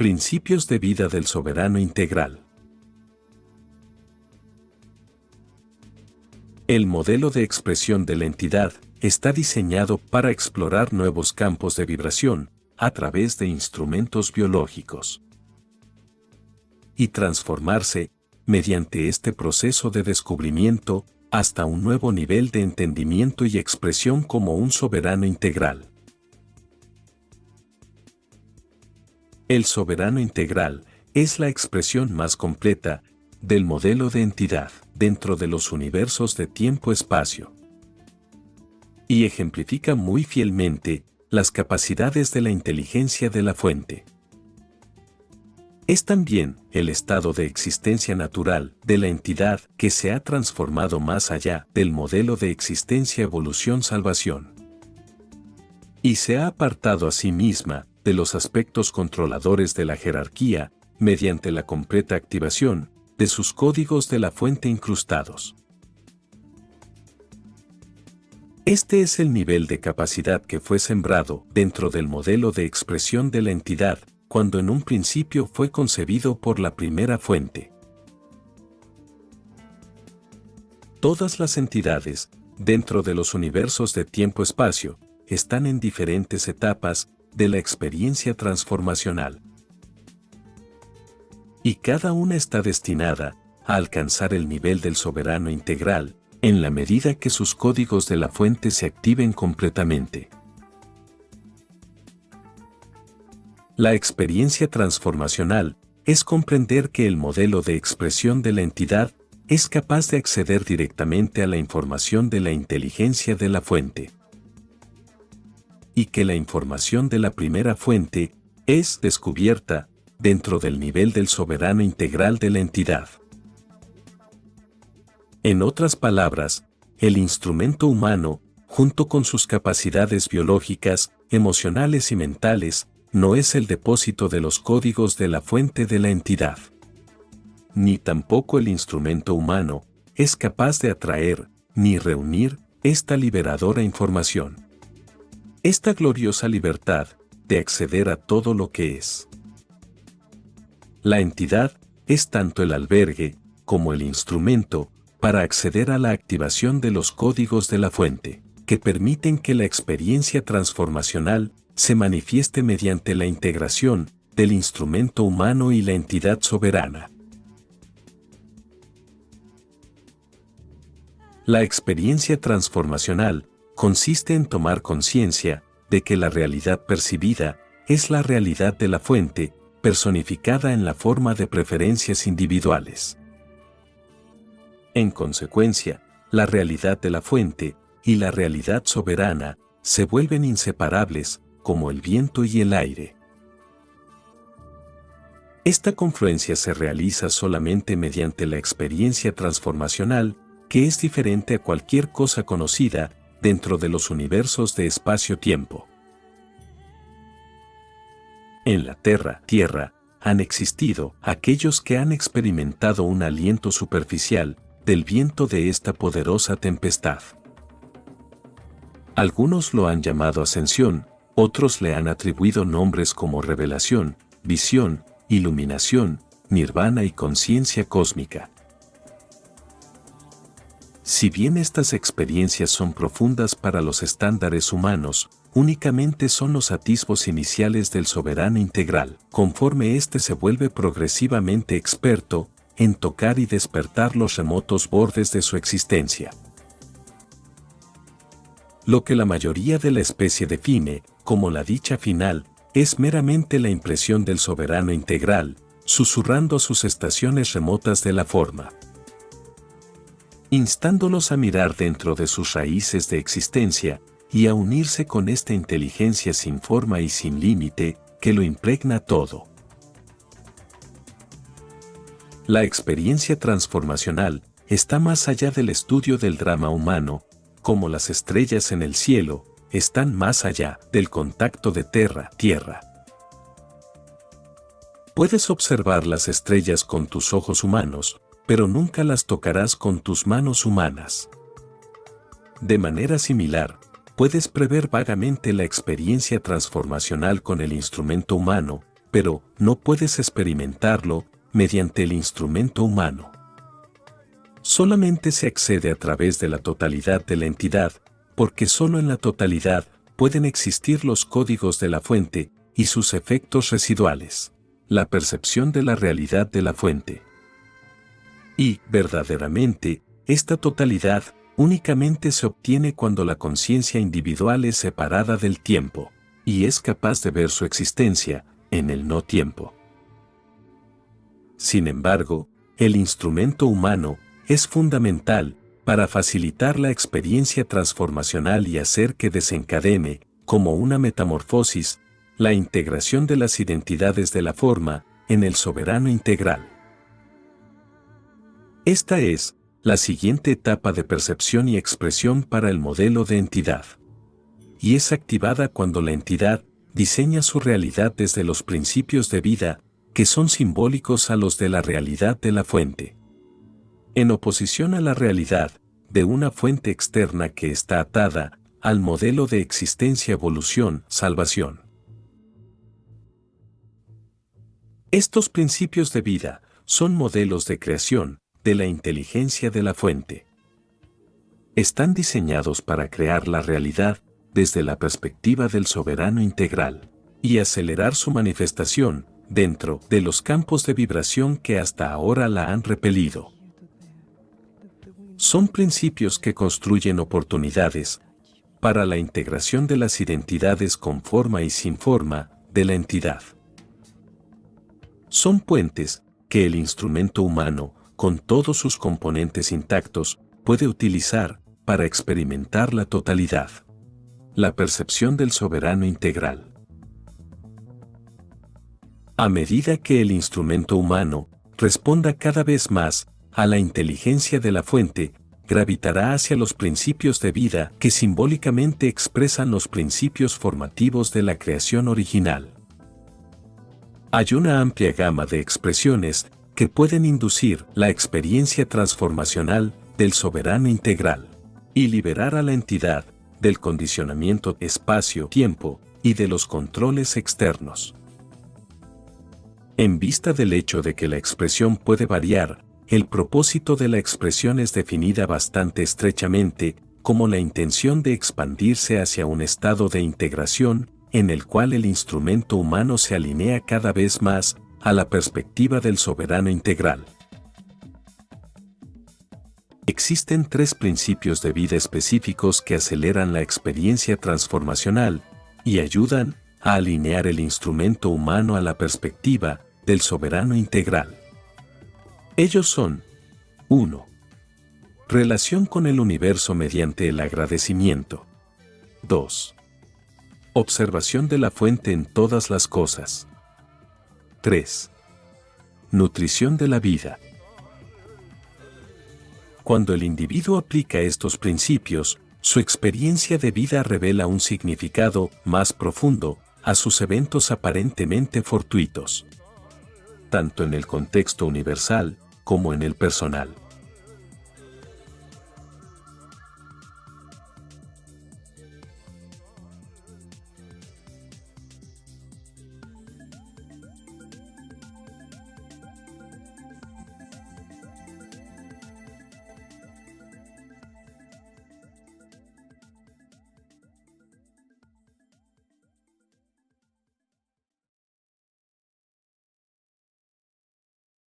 Principios de vida del soberano integral. El modelo de expresión de la entidad está diseñado para explorar nuevos campos de vibración a través de instrumentos biológicos y transformarse, mediante este proceso de descubrimiento, hasta un nuevo nivel de entendimiento y expresión como un soberano integral. El soberano integral es la expresión más completa del modelo de entidad dentro de los universos de tiempo-espacio y ejemplifica muy fielmente las capacidades de la inteligencia de la fuente. Es también el estado de existencia natural de la entidad que se ha transformado más allá del modelo de existencia evolución-salvación. Y se ha apartado a sí misma de los aspectos controladores de la jerarquía mediante la completa activación de sus códigos de la fuente incrustados. Este es el nivel de capacidad que fue sembrado dentro del modelo de expresión de la entidad cuando en un principio fue concebido por la primera fuente. Todas las entidades, dentro de los universos de tiempo-espacio, están en diferentes etapas de la experiencia transformacional. Y cada una está destinada a alcanzar el nivel del soberano integral, en la medida que sus códigos de la fuente se activen completamente. La experiencia transformacional es comprender que el modelo de expresión de la entidad es capaz de acceder directamente a la información de la inteligencia de la fuente. Y que la información de la primera fuente es descubierta dentro del nivel del soberano integral de la entidad. En otras palabras, el instrumento humano, junto con sus capacidades biológicas, emocionales y mentales, no es el depósito de los códigos de la fuente de la entidad. Ni tampoco el instrumento humano es capaz de atraer ni reunir esta liberadora información. Esta gloriosa libertad de acceder a todo lo que es. La entidad es tanto el albergue como el instrumento para acceder a la activación de los códigos de la fuente, que permiten que la experiencia transformacional se manifieste mediante la integración del instrumento humano y la entidad soberana. La experiencia transformacional consiste en tomar conciencia de que la realidad percibida es la realidad de la fuente, personificada en la forma de preferencias individuales. En consecuencia, la realidad de la fuente y la realidad soberana se vuelven inseparables, como el viento y el aire. Esta confluencia se realiza solamente mediante la experiencia transformacional, que es diferente a cualquier cosa conocida dentro de los universos de espacio-tiempo. En la Tierra, Tierra, han existido aquellos que han experimentado un aliento superficial del viento de esta poderosa tempestad. Algunos lo han llamado ascensión, otros le han atribuido nombres como revelación, visión, iluminación, nirvana y conciencia cósmica. Si bien estas experiencias son profundas para los estándares humanos, únicamente son los atisbos iniciales del soberano integral, conforme éste se vuelve progresivamente experto en tocar y despertar los remotos bordes de su existencia. Lo que la mayoría de la especie define como la dicha final es meramente la impresión del soberano integral, susurrando sus estaciones remotas de la forma. Instándolos a mirar dentro de sus raíces de existencia y a unirse con esta inteligencia sin forma y sin límite que lo impregna todo. La experiencia transformacional está más allá del estudio del drama humano, como las estrellas en el cielo, están más allá del contacto de tierra-tierra. Puedes observar las estrellas con tus ojos humanos, pero nunca las tocarás con tus manos humanas. De manera similar, puedes prever vagamente la experiencia transformacional con el instrumento humano, pero no puedes experimentarlo mediante el instrumento humano. Solamente se accede a través de la totalidad de la entidad, porque solo en la totalidad pueden existir los códigos de la fuente y sus efectos residuales, la percepción de la realidad de la fuente. Y, verdaderamente, esta totalidad únicamente se obtiene cuando la conciencia individual es separada del tiempo, y es capaz de ver su existencia en el no tiempo. Sin embargo, el instrumento humano es fundamental para facilitar la experiencia transformacional y hacer que desencadene, como una metamorfosis, la integración de las identidades de la forma en el soberano integral. Esta es la siguiente etapa de percepción y expresión para el modelo de entidad. Y es activada cuando la entidad diseña su realidad desde los principios de vida que son simbólicos a los de la realidad de la fuente. En oposición a la realidad de una fuente externa que está atada al modelo de existencia, evolución, salvación. Estos principios de vida son modelos de creación de la inteligencia de la fuente. Están diseñados para crear la realidad desde la perspectiva del soberano integral y acelerar su manifestación dentro de los campos de vibración que hasta ahora la han repelido. Son principios que construyen oportunidades para la integración de las identidades con forma y sin forma de la entidad. Son puentes que el instrumento humano, con todos sus componentes intactos, puede utilizar para experimentar la totalidad. La percepción del soberano integral. A medida que el instrumento humano responda cada vez más a la inteligencia de la fuente, gravitará hacia los principios de vida que simbólicamente expresan los principios formativos de la creación original. Hay una amplia gama de expresiones que pueden inducir la experiencia transformacional del soberano integral y liberar a la entidad del condicionamiento espacio-tiempo y de los controles externos. En vista del hecho de que la expresión puede variar, el propósito de la expresión es definida bastante estrechamente como la intención de expandirse hacia un estado de integración en el cual el instrumento humano se alinea cada vez más a la perspectiva del soberano integral. Existen tres principios de vida específicos que aceleran la experiencia transformacional y ayudan a alinear el instrumento humano a la perspectiva del soberano integral. Ellos son 1. Relación con el universo mediante el agradecimiento. 2. Observación de la fuente en todas las cosas. 3. Nutrición de la vida. Cuando el individuo aplica estos principios, su experiencia de vida revela un significado más profundo a sus eventos aparentemente fortuitos tanto en el contexto universal como en el personal.